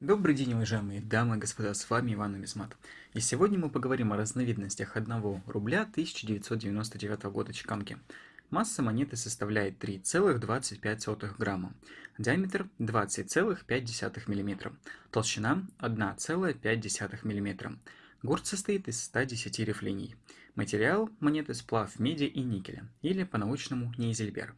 Добрый день, уважаемые дамы и господа, с вами Иван Нумизмат. И сегодня мы поговорим о разновидностях 1 рубля 1999 года чеканки. Масса монеты составляет 3,25 грамма, диаметр 20,5 мм, толщина 1,5 мм. Гурт состоит из 110 рифлений. Материал монеты сплав меди и никеля, или по-научному нейзельбер.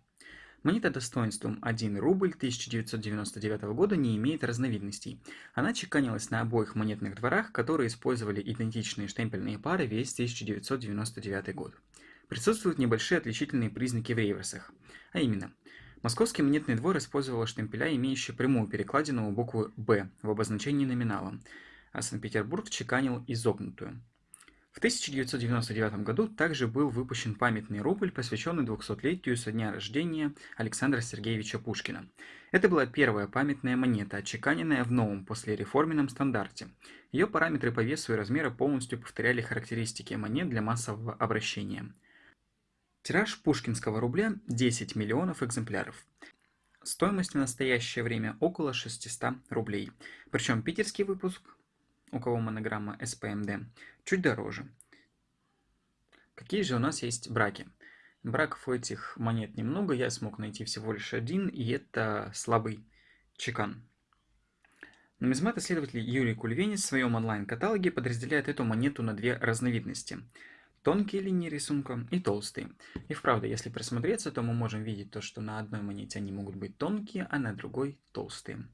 Монета достоинством 1 рубль 1999 года не имеет разновидностей. Она чеканилась на обоих монетных дворах, которые использовали идентичные штемпельные пары весь 1999 год. Присутствуют небольшие отличительные признаки в реверсах. А именно, Московский монетный двор использовал штемпеля, имеющие прямую перекладину у буквы «Б» в обозначении номинала, а Санкт-Петербург чеканил изогнутую. В 1999 году также был выпущен памятный рубль, посвященный 200-летию со дня рождения Александра Сергеевича Пушкина. Это была первая памятная монета, отчеканенная в новом послереформенном стандарте. Ее параметры по весу и размеру полностью повторяли характеристики монет для массового обращения. Тираж пушкинского рубля 10 миллионов экземпляров. Стоимость в настоящее время около 600 рублей. Причем питерский выпуск у кого монограмма SPMD, чуть дороже. Какие же у нас есть браки? Браков у этих монет немного, я смог найти всего лишь один, и это слабый чекан. Нумизмат-исследователь Юрий Кульвенец в своем онлайн-каталоге подразделяет эту монету на две разновидности. Тонкие линии рисунка и толстые. И вправду, если присмотреться, то мы можем видеть то, что на одной монете они могут быть тонкие, а на другой толстые.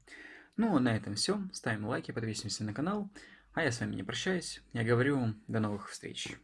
Ну, на этом все. Ставим лайки, подписываемся на канал. А я с вами не прощаюсь. Я говорю до новых встреч.